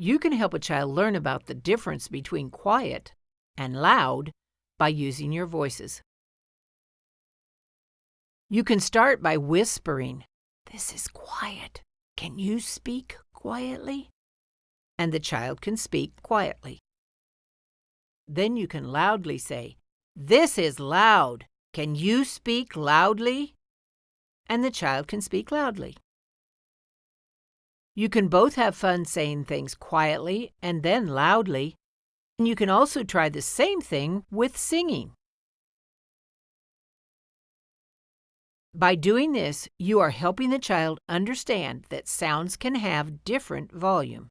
you can help a child learn about the difference between quiet and loud by using your voices. You can start by whispering, This is quiet. Can you speak quietly? And the child can speak quietly. Then you can loudly say, This is loud. Can you speak loudly? And the child can speak loudly. You can both have fun saying things quietly and then loudly. And you can also try the same thing with singing. By doing this, you are helping the child understand that sounds can have different volume.